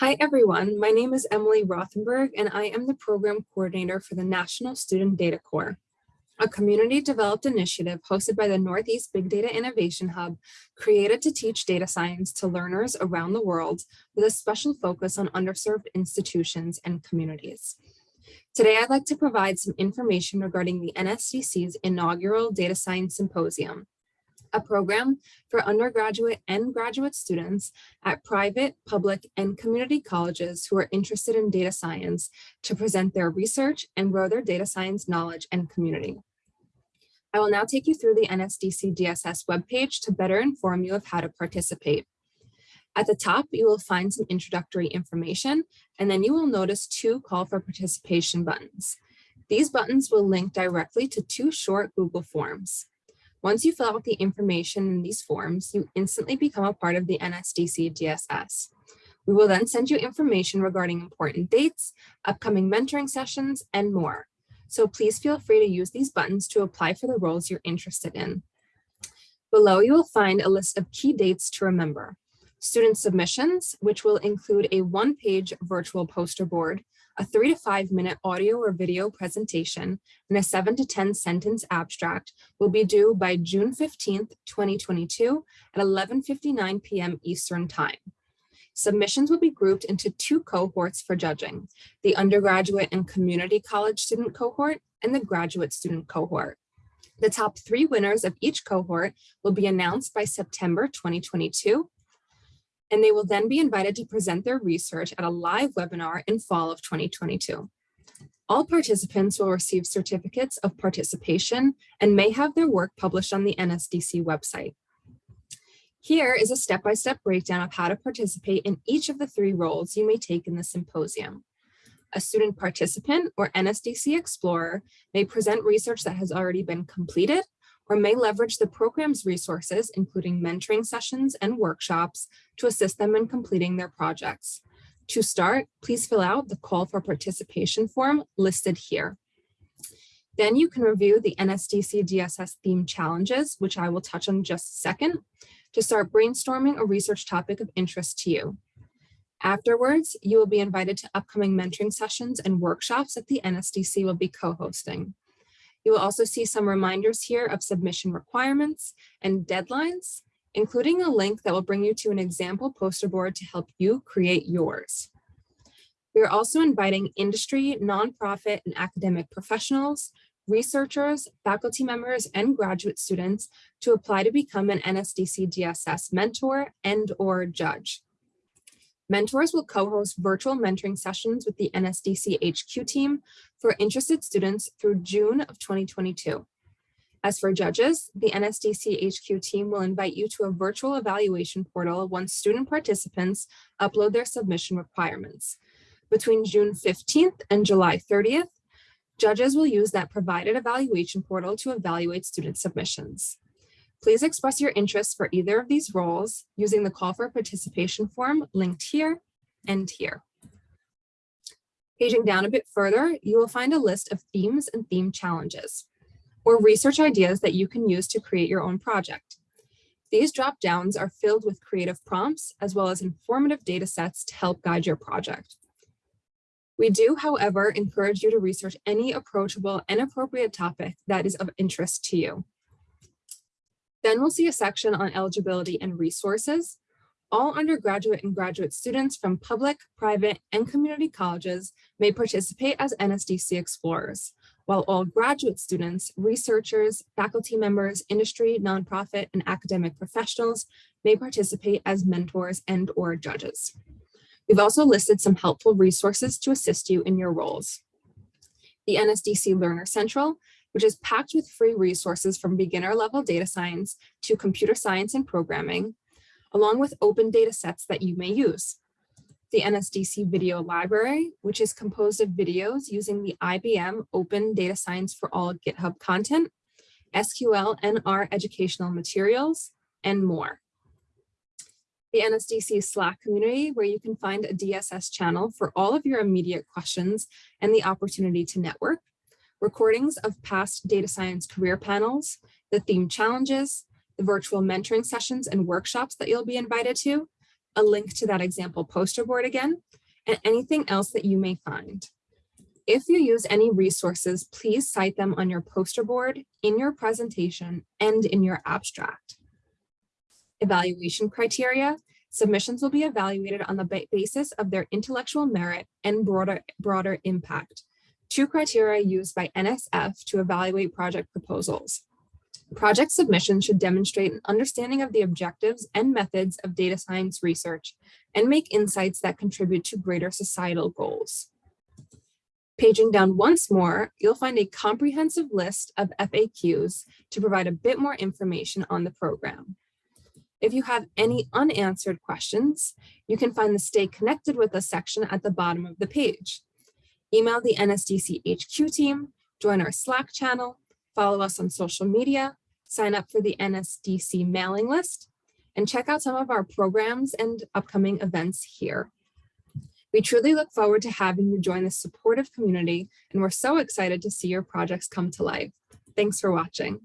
Hi, everyone. My name is Emily Rothenberg, and I am the program coordinator for the National Student Data Corps, a community developed initiative hosted by the Northeast Big Data Innovation Hub, created to teach data science to learners around the world with a special focus on underserved institutions and communities. Today, I'd like to provide some information regarding the NSDC's inaugural Data Science Symposium, a program for undergraduate and graduate students at private, public, and community colleges who are interested in data science to present their research and grow their data science knowledge and community. I will now take you through the NSDC DSS webpage to better inform you of how to participate. At the top, you will find some introductory information, and then you will notice two call for participation buttons. These buttons will link directly to two short Google Forms. Once you fill out the information in these forms, you instantly become a part of the NSDC DSS. We will then send you information regarding important dates, upcoming mentoring sessions, and more. So please feel free to use these buttons to apply for the roles you're interested in. Below, you will find a list of key dates to remember. Student submissions, which will include a one-page virtual poster board, a three to five minute audio or video presentation, and a seven to 10 sentence abstract will be due by June 15th, 2022 at 11.59 p.m. Eastern Time. Submissions will be grouped into two cohorts for judging, the undergraduate and community college student cohort and the graduate student cohort. The top three winners of each cohort will be announced by September 2022 and they will then be invited to present their research at a live webinar in fall of 2022. All participants will receive certificates of participation and may have their work published on the NSDC website. Here is a step-by-step -step breakdown of how to participate in each of the three roles you may take in the symposium. A student participant or NSDC Explorer may present research that has already been completed or may leverage the program's resources, including mentoring sessions and workshops to assist them in completing their projects. To start, please fill out the call for participation form listed here. Then you can review the NSDC DSS theme challenges, which I will touch on just a second, to start brainstorming a research topic of interest to you. Afterwards, you will be invited to upcoming mentoring sessions and workshops that the NSDC will be co-hosting. You will also see some reminders here of submission requirements and deadlines, including a link that will bring you to an example poster board to help you create yours. We are also inviting industry, nonprofit, and academic professionals, researchers, faculty members, and graduate students to apply to become an NSDC DSS mentor and or judge. Mentors will co-host virtual mentoring sessions with the NSDC HQ team for interested students through June of 2022. As for judges, the NSDC HQ team will invite you to a virtual evaluation portal once student participants upload their submission requirements. Between June 15th and July 30th, judges will use that provided evaluation portal to evaluate student submissions. Please express your interest for either of these roles using the call for participation form linked here and here. Paging down a bit further, you will find a list of themes and theme challenges or research ideas that you can use to create your own project. These drop downs are filled with creative prompts as well as informative data sets to help guide your project. We do, however, encourage you to research any approachable and appropriate topic that is of interest to you. Then we'll see a section on eligibility and resources. All undergraduate and graduate students from public, private, and community colleges may participate as NSDC Explorers, while all graduate students, researchers, faculty members, industry, nonprofit, and academic professionals may participate as mentors and or judges. We've also listed some helpful resources to assist you in your roles. The NSDC Learner Central which is packed with free resources from beginner level data science to computer science and programming, along with open data sets that you may use. The NSDC Video Library, which is composed of videos using the IBM Open Data Science for All GitHub content, SQL and educational materials, and more. The NSDC Slack community, where you can find a DSS channel for all of your immediate questions and the opportunity to network, recordings of past data science career panels, the theme challenges, the virtual mentoring sessions and workshops that you'll be invited to, a link to that example poster board again, and anything else that you may find. If you use any resources, please cite them on your poster board, in your presentation, and in your abstract. Evaluation criteria. Submissions will be evaluated on the basis of their intellectual merit and broader, broader impact. Two criteria used by NSF to evaluate project proposals. Project submissions should demonstrate an understanding of the objectives and methods of data science research and make insights that contribute to greater societal goals. Paging down once more, you'll find a comprehensive list of FAQs to provide a bit more information on the program. If you have any unanswered questions, you can find the Stay Connected with Us section at the bottom of the page. Email the NSDC HQ team, join our Slack channel, follow us on social media, sign up for the NSDC mailing list, and check out some of our programs and upcoming events here. We truly look forward to having you join this supportive community, and we're so excited to see your projects come to life. Thanks for watching.